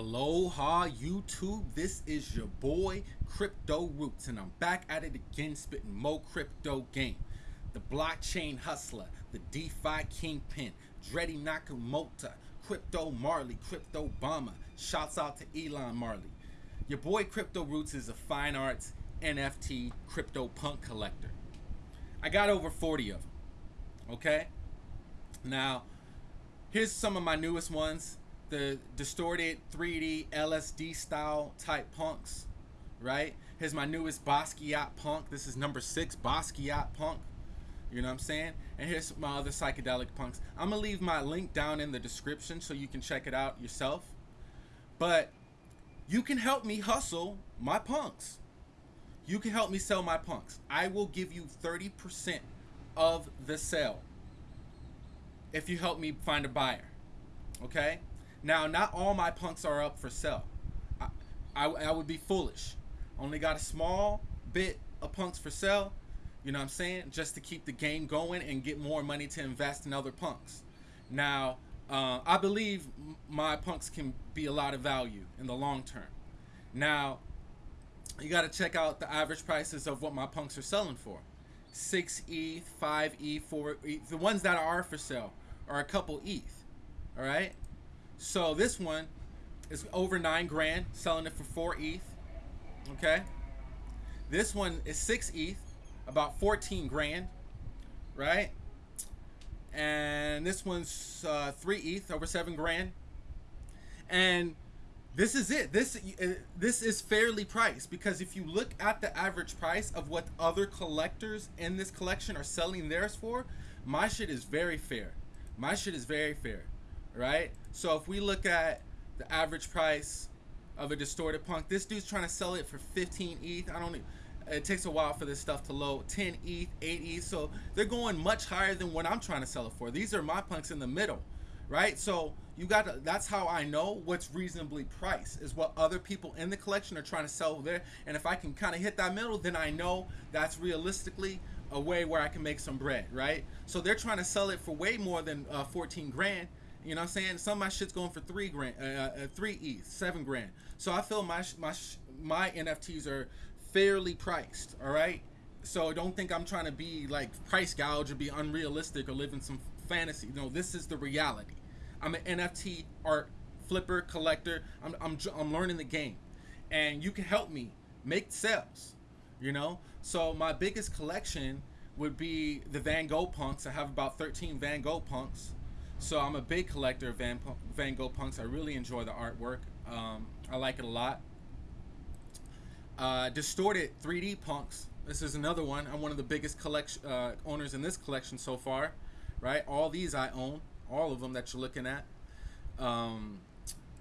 Aloha YouTube, this is your boy Crypto Roots and I'm back at it again spitting mo crypto game. The blockchain hustler, the DeFi kingpin, Dreddy Nakamoto, Crypto Marley, Crypto Obama. Shouts out to Elon Marley. Your boy Crypto Roots is a fine arts NFT crypto punk collector. I got over 40 of them. Okay? Now, here's some of my newest ones the distorted 3D LSD style type punks, right? Here's my newest Basquiat punk. This is number six Basquiat punk. You know what I'm saying? And here's my other psychedelic punks. I'm gonna leave my link down in the description so you can check it out yourself. But you can help me hustle my punks. You can help me sell my punks. I will give you 30% of the sale if you help me find a buyer. Okay? Now, not all my punks are up for sale. I, I, I would be foolish. Only got a small bit of punks for sale, you know what I'm saying? Just to keep the game going and get more money to invest in other punks. Now, uh, I believe my punks can be a lot of value in the long term. Now, you got to check out the average prices of what my punks are selling for. 6 ETH, 5 ETH, 4 ETH. The ones that are for sale are a couple ETH. All right? So this one is over nine grand, selling it for four ETH. Okay. This one is six ETH, about 14 grand, right? And this one's uh, three ETH, over seven grand. And this is it. This uh, this is fairly priced because if you look at the average price of what other collectors in this collection are selling theirs for, my shit is very fair. My shit is very fair right? So if we look at the average price of a distorted punk, this dude's trying to sell it for 15 ETH. I don't. It takes a while for this stuff to load. 10 ETH, 8 ETH. So they're going much higher than what I'm trying to sell it for. These are my punks in the middle, right? So you got to. That's how I know what's reasonably priced is what other people in the collection are trying to sell there. And if I can kind of hit that middle, then I know that's realistically a way where I can make some bread, right? So they're trying to sell it for way more than uh, 14 grand you know what I'm saying? Some of my shit's going for three grand, uh, uh, three ETH, seven grand. So I feel my my my NFTs are fairly priced. All right. So don't think I'm trying to be like price gouge or be unrealistic or live in some fantasy. No, this is the reality. I'm an NFT art flipper collector. I'm I'm I'm learning the game, and you can help me make sales. You know. So my biggest collection would be the Van Gogh punks. I have about 13 Van Gogh punks. So I'm a big collector of Van, Van Gogh punks. I really enjoy the artwork. Um, I like it a lot. Uh, distorted 3D punks. This is another one. I'm one of the biggest collection uh, owners in this collection so far. Right, all these I own, all of them that you're looking at. Um,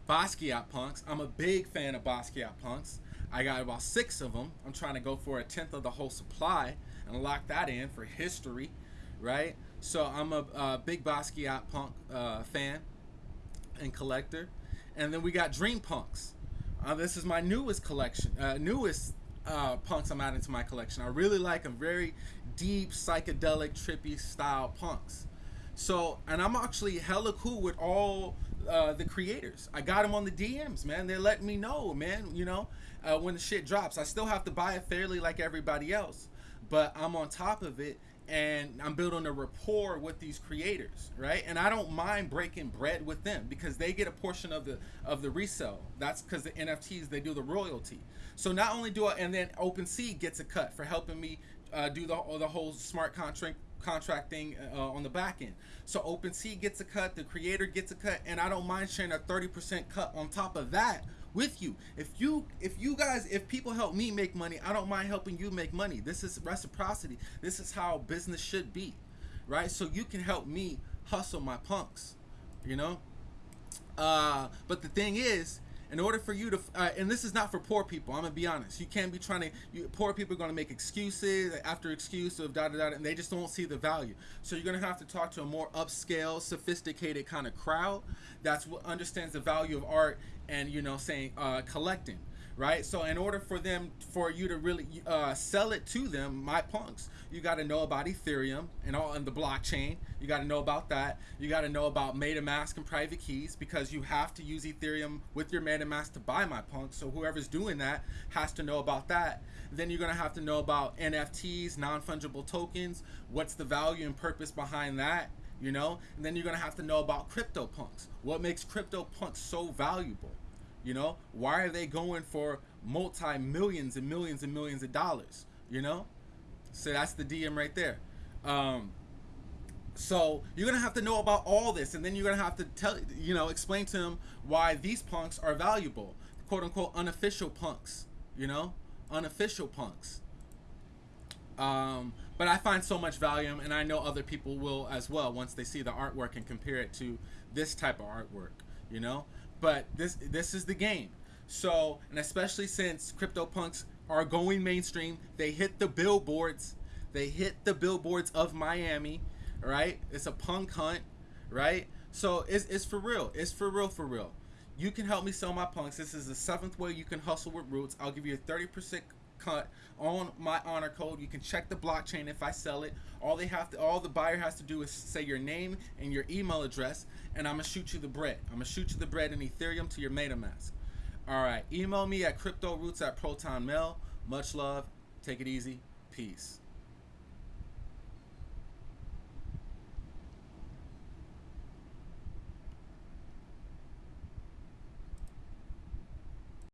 Basquiat punks. I'm a big fan of Basquiat punks. I got about six of them. I'm trying to go for a tenth of the whole supply and lock that in for history, right? So I'm a, a big Basquiat punk uh, fan and collector. And then we got Dream Punks. Uh, this is my newest collection, uh, newest uh, punks I'm adding to my collection. I really like them, very deep, psychedelic, trippy style punks. So, and I'm actually hella cool with all uh, the creators. I got them on the DMs, man. They're letting me know, man. You know, uh, when the shit drops, I still have to buy it fairly like everybody else, but I'm on top of it, and I'm building a rapport with these creators, right? And I don't mind breaking bread with them because they get a portion of the of the resale. That's because the NFTs they do the royalty. So not only do I, and then OpenSea gets a cut for helping me uh, do the the whole smart contract contracting uh, on the back end. So OpenSea gets a cut, the creator gets a cut, and I don't mind sharing a 30% cut on top of that with you. If you if guys if people help me make money, I don't mind helping you make money. This is reciprocity. This is how business should be. Right? So you can help me hustle my punks, you know? Uh but the thing is, in order for you to uh, and this is not for poor people i'm gonna be honest you can't be trying to you, poor people are gonna make excuses after excuse of da da da and they just don't see the value so you're gonna have to talk to a more upscale sophisticated kind of crowd that's what understands the value of art and you know saying uh, collecting right? So in order for them, for you to really uh, sell it to them, my punks, you got to know about Ethereum and all and the blockchain. You got to know about that. You got to know about MetaMask and private keys because you have to use Ethereum with your MetaMask to buy my punks. So whoever's doing that has to know about that. Then you're gonna have to know about NFTs, non-fungible tokens. What's the value and purpose behind that? You know, and then you're gonna have to know about crypto punks. What makes crypto punks so valuable? You know, why are they going for multi millions and millions and millions of dollars? You know, so that's the DM right there. Um, so you're gonna have to know about all this, and then you're gonna have to tell, you know, explain to them why these punks are valuable, quote unquote unofficial punks. You know, unofficial punks. Um, but I find so much value, and I know other people will as well once they see the artwork and compare it to this type of artwork. You know, but this this is the game. So, and especially since CryptoPunks are going mainstream, they hit the billboards. They hit the billboards of Miami, right? It's a punk hunt, right? So it's, it's for real. It's for real, for real. You can help me sell my punks. This is the seventh way you can hustle with Roots. I'll give you a 30% cut on my honor code. You can check the blockchain if I sell it. All they have to, all the buyer has to do is say your name and your email address, and I'm gonna shoot you the bread. I'm gonna shoot you the bread in Ethereum to your MetaMask. All right, email me at cryptoroots at protonmail. Much love. Take it easy. Peace.